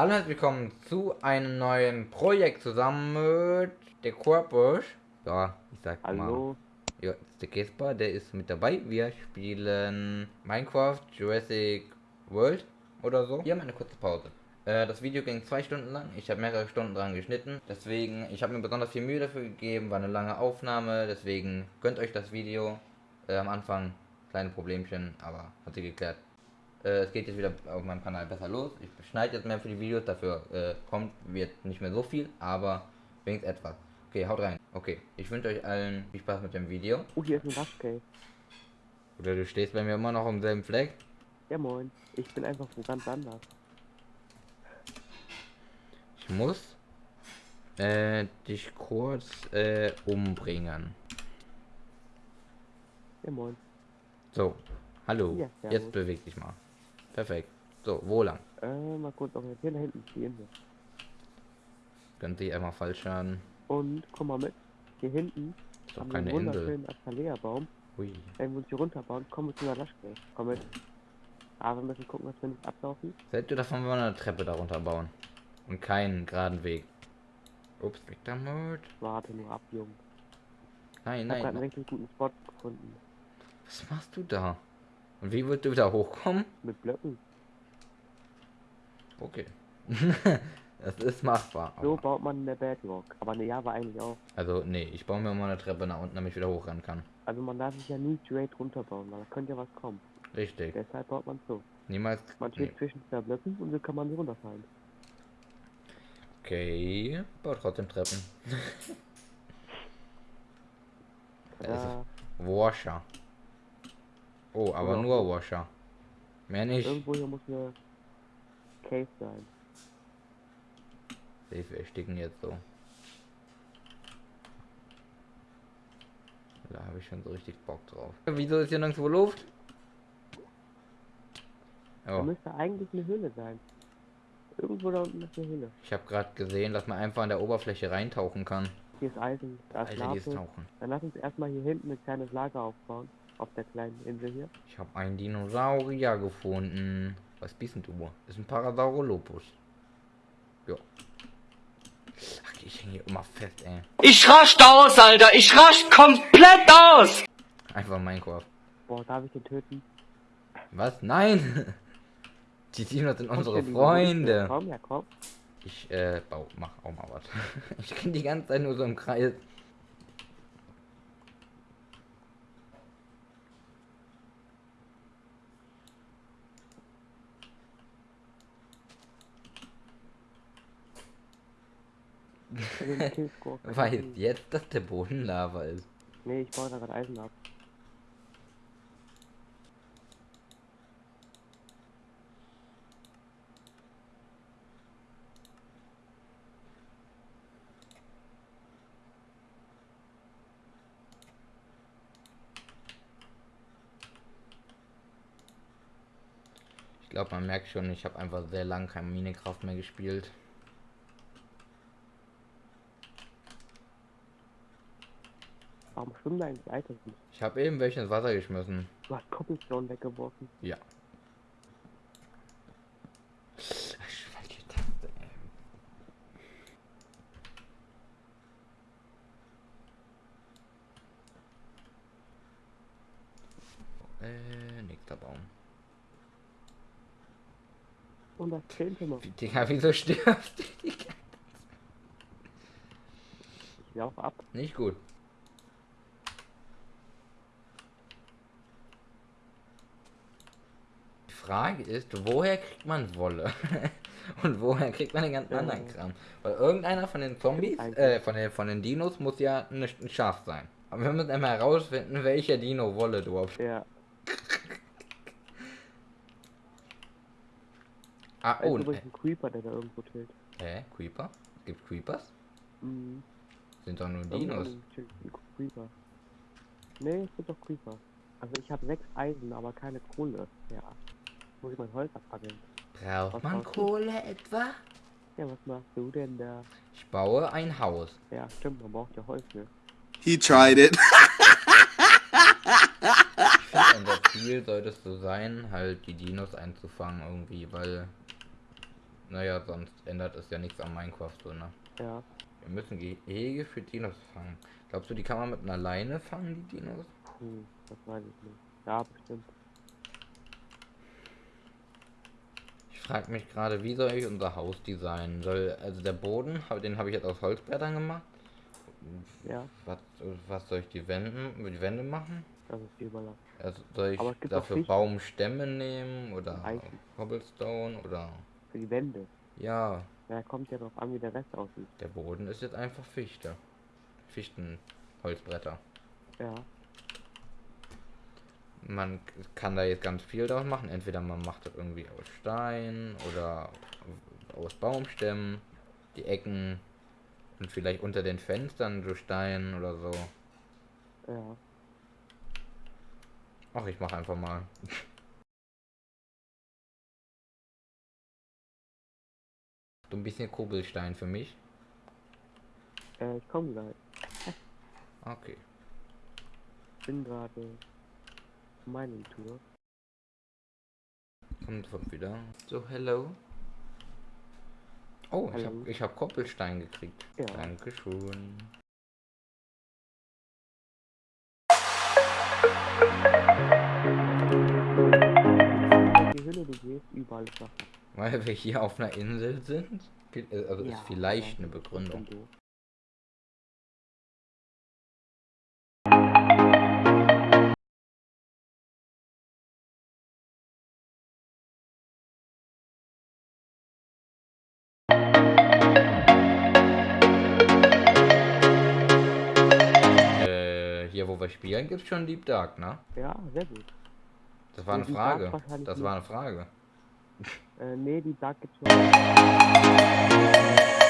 Hallo und herzlich willkommen zu einem neuen Projekt zusammen mit der Korpus. Ja, ich sag Hallo. mal. Ja, das ist der Kesper, der ist mit dabei. Wir spielen Minecraft Jurassic World oder so. Hier haben wir eine kurze Pause. Äh, das Video ging zwei Stunden lang. Ich habe mehrere Stunden dran geschnitten. Deswegen, ich habe mir besonders viel Mühe dafür gegeben. War eine lange Aufnahme. Deswegen gönnt euch das Video. Äh, am Anfang kleine Problemchen, aber hat sich geklärt. Äh, es geht jetzt wieder auf meinem Kanal besser los. Ich schneide jetzt mehr für die Videos, dafür äh, kommt wird nicht mehr so viel, aber wenigstens etwas. Okay, haut rein. Okay, ich wünsche euch allen viel Spaß mit dem Video. Oh, hier ist ein Waschcase. Oder du stehst bei mir immer noch am selben Fleck. Ja, moin. Ich bin einfach wo ganz anders. Ich muss äh, dich kurz äh, umbringen. Ja, moin. So, hallo. Ja. Jetzt beweg dich mal. Perfekt. So, wo lang? Äh, mal kurz orientieren. Da hinten die Insel. Könnte ich einmal falsch schaden. Und komm mal mit. Hier hinten Ist doch keine Insel. Azalea-Baum. Hui. Wenn wir uns hier runterbauen, kommen wir zu einer Waschcase. Komm mit. Aber wir müssen gucken, dass wir nicht ablaufen. Seid ihr davon, wenn wir eine Treppe darunter bauen? Und keinen geraden Weg. Ups, weg damit. Warte nur ab, Junge. Nein, Ich hab grad einen nein. richtig guten Spot gefunden. Was machst du da? Und wie würdest du wieder hochkommen? Mit Blöcken. Okay. das ist machbar. So baut man in der Bedrock. Aber ne, ja, war eigentlich auch. Also, nee, ich baue mir mal eine Treppe nach unten, damit ich wieder hochrennen kann. Also man darf sich ja nie straight runterbauen, weil da könnte ja was kommen. Richtig. Deshalb baut man so. Niemals. Man Nee. steht zwischen zwei Blöcken und so kann man so runterfallen. Okay. Bau trotzdem Treppen. Washer. Oh, aber Oder- nur Washer. Mehr nicht. Irgendwo hier muss eine Cave sein. Safe, wir ersticken jetzt so. Da habe ich schon so richtig Bock drauf. Wieso ist hier nirgendwo Luft? Da Oh, müsste eigentlich eine Höhle sein. Irgendwo da unten ist eine Höhle. ich habe gerade gesehen, dass man einfach an der Oberfläche reintauchen kann. Hier ist Eisen, da ist Alter, tauchen. Dann lass uns erstmal hier hinten ein kleines Lager aufbauen. Auf der kleinen Insel hier. Ich habe einen Dinosaurier gefunden. Was bist denn du? Ist ein Parasaurolopus. Ja. Ach, ich hänge hier immer fest, ey. Ich rasch aus, Alter. Ich rasch komplett aus. Einfach Minecraft. Boah, darf ich den töten? Was? Nein! Die Dinos sind unsere. Freunde. Komm, ja, komm. Ich äh, bau, mach auch mal was. ich bin die ganze Zeit nur so im Kreis. Weiß jetzt, dass der Boden Lava ist. Nee, ich baue da gerade Eisen ab. Ich glaube, man merkt schon, ich habe einfach sehr lange kein Minecraft mehr gespielt. Warum schwimmen da Items nicht? Ich habe eben welche ins Wasser geschmissen. Du hast Cobblestone weggeworfen. Ja. Äh, nächster Baum. Und das zehnte Mal. Wie, Digga, wieso stirbst du? Digga? Ich laufe ab. Nicht gut. Frage ist, woher kriegt man Wolle? Und woher kriegt man den ganzen Ja. anderen Kram? Weil irgendeiner von den Zombies, äh, von den, von den Dinos muss ja ein, ein Schaf sein. Aber wir müssen einmal herausfinden, welcher Dino Wolle du auf. Ja. Ah, Oh, oh, ne. übrigens ein Creeper, der da irgendwo chillt. Hä? Creeper? Es gibt Creepers? Mhm. Sind doch nur Dinos. Creeper. Nee, es gibt doch Creeper. Also ich habe sechs Eisen, aber keine Kohle. Ja. Muss ich mein Holz abfackeln. Braucht Was man brauchst du? Kohle etwa? Ja, was machst du denn da? Ich baue ein Haus. Ja, stimmt, man braucht ja Holz, ne? He tried it. Ich finde, unser Ziel sollte es so sein, halt die Dinos einzufangen irgendwie, weil naja, sonst ändert es ja nichts an Minecraft so, ne? Ja. Wir müssen Gehege für Dinos fangen. Glaubst du, die kann man mit einer Leine fangen, die Dinos? Hm, das weiß ich nicht. Ja, bestimmt. Frage mich gerade, wie soll ich unser Haus designen? Soll, also der Boden, den habe ich jetzt aus Holzbrettern gemacht. Ja, Was, was soll ich die Wände, die Wände machen? das ist die Überlassung. Also soll ich dafür Fichten. Baumstämme nehmen oder Eichen. Cobblestone oder Für die Wände. ja, Ja, kommt ja drauf an, wie der Rest aussieht. der Boden ist jetzt einfach Fichte. Fichtenholzbretter. Ja. Man kann da jetzt ganz viel draus machen. Entweder man macht das irgendwie aus Stein oder aus Baumstämmen. Die Ecken und vielleicht unter den Fenstern so Stein oder so. Ja. Ach, ich mache einfach mal. So ein bisschen Kugelstein für mich. Äh, ich komme gleich. Okay. Bin gerade Mining Tour. Kommt sofort wieder. So, hello. Oh, ich Hallo. habe ich hab Koppelstein gekriegt. Ja. Dankeschön. Die Hülle, du gehst, überall Wasser. Weil wir hier auf einer Insel sind? Äh, Also Ja, ist vielleicht eine Begründung. Spielen, gibt's schon Deep Dark, ne? Ja, sehr gut. Das war eine Deep Frage. Das nicht. war eine Frage. Äh, nee, die Dark gibt's noch.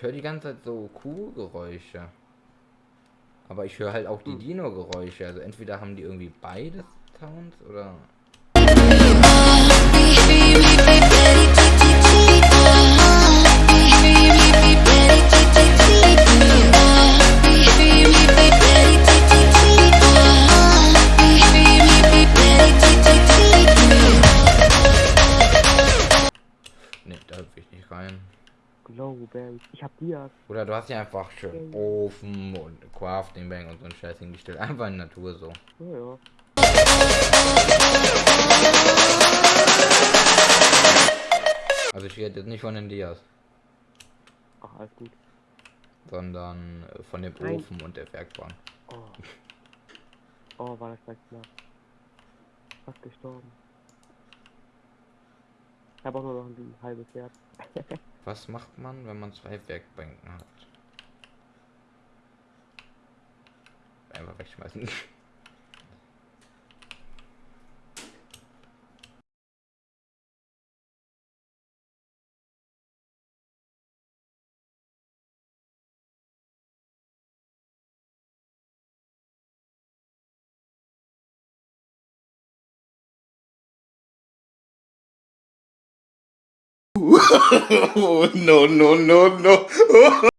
Ich höre die ganze Zeit so Kuhgeräusche. Aber ich höre halt auch die Hm. Dino-Geräusche. Also entweder haben die irgendwie beide Sounds oder. Glowberry. Ich hab Dias. Oder du hast ja einfach schön Ofen und Crafting Bank und so ein Scheiß hingestellt. Einfach in Natur so. Ja, ja. Also ich rede jetzt nicht von den Dias, Ach, alles gut. sondern äh, von dem Nein. Ofen und der Werkbank. Oh. Oh, war das gleich knapp. Fast gestorben. Ich habe auch nur noch ein halbes Herz. Was macht man, wenn man zwei Werkbänken hat? Einfach wegschmeißen. no, no, no, no.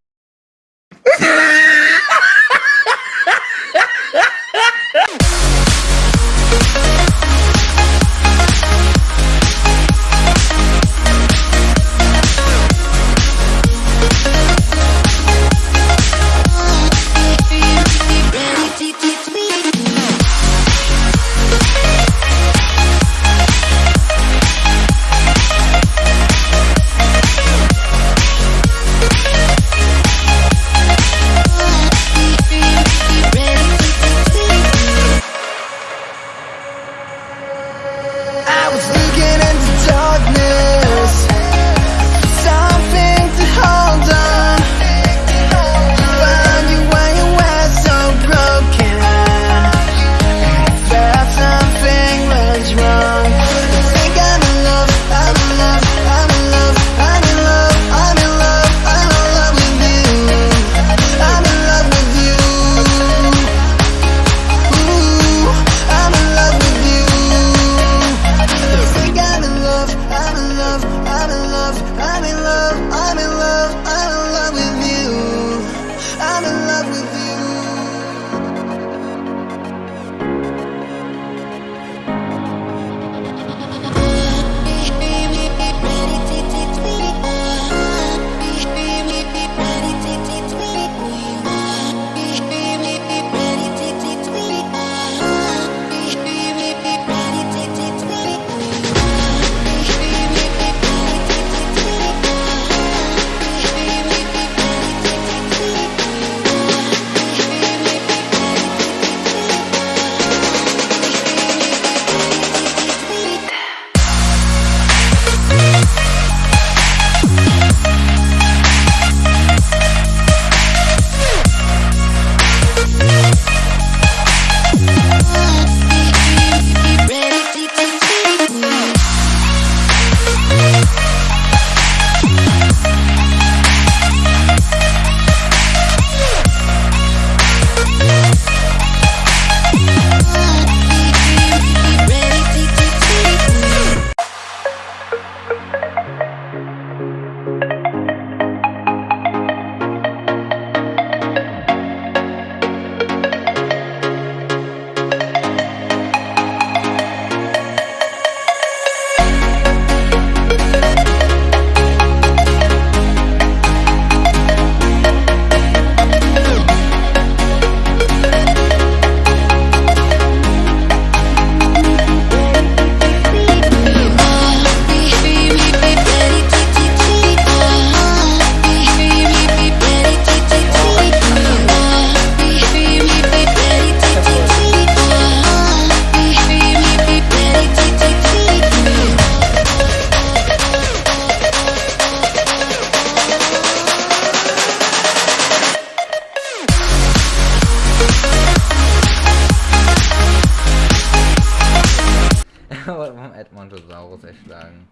geschlagen.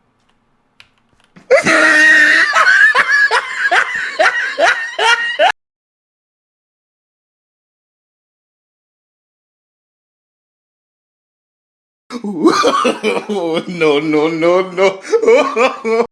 no, no, no, no.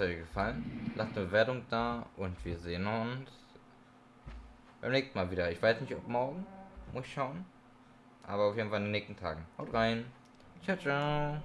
hat euch gefallen. Lasst eine Bewertung da und wir sehen uns beim nächsten Mal wieder. Ich weiß nicht, ob morgen. Muss ich schauen. Aber auf jeden Fall in den nächsten Tagen. Haut rein. Ciao, ciao.